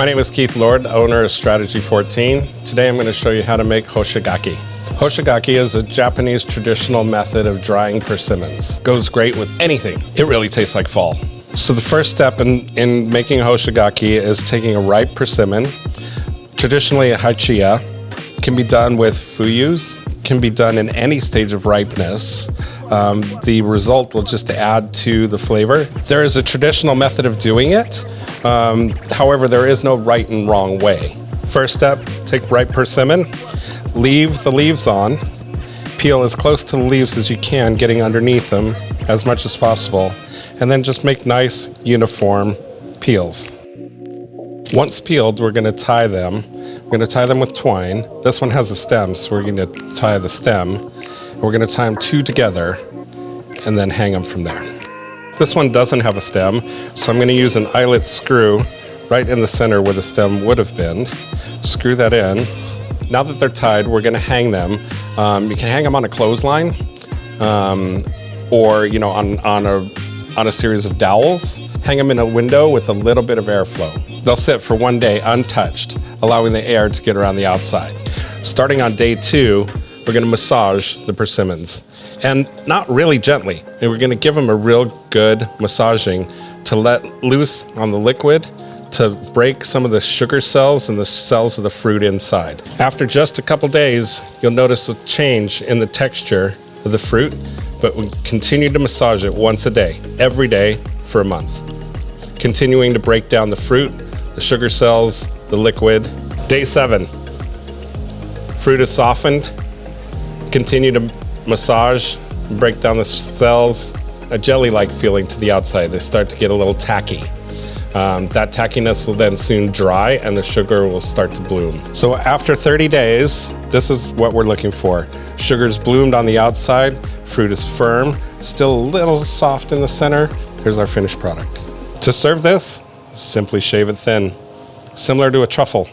My name is Keith Lord, owner of Strategy 14. Today I'm going to show you how to make hoshigaki. Hoshigaki is a Japanese traditional method of drying persimmons. Goes great with anything. It really tastes like fall. So the first step in, in making hoshigaki is taking a ripe persimmon, traditionally a hachiya, can be done with fuyus, can be done in any stage of ripeness. Um, the result will just add to the flavor. There is a traditional method of doing it. Um, however, there is no right and wrong way. First step, take ripe persimmon, leave the leaves on, peel as close to the leaves as you can, getting underneath them as much as possible, and then just make nice uniform peels. Once peeled, we're gonna tie them. We're gonna tie them with twine. This one has a stem, so we're gonna tie the stem. We're gonna tie them two together and then hang them from there. This one doesn't have a stem, so I'm gonna use an eyelet screw right in the center where the stem would have been. Screw that in. Now that they're tied, we're gonna hang them. Um, you can hang them on a clothesline um, or you know on, on, a, on a series of dowels. Hang them in a window with a little bit of airflow. They'll sit for one day untouched, allowing the air to get around the outside. Starting on day two, we're gonna massage the persimmons. And not really gently. And we're gonna give them a real good massaging to let loose on the liquid to break some of the sugar cells and the cells of the fruit inside. After just a couple days, you'll notice a change in the texture of the fruit, but we continue to massage it once a day, every day for a month. Continuing to break down the fruit the sugar cells, the liquid. Day seven, fruit is softened. Continue to massage, break down the cells, a jelly-like feeling to the outside. They start to get a little tacky. Um, that tackiness will then soon dry and the sugar will start to bloom. So after 30 days, this is what we're looking for. Sugar's bloomed on the outside, fruit is firm, still a little soft in the center. Here's our finished product. To serve this, Simply shave it thin, similar to a truffle.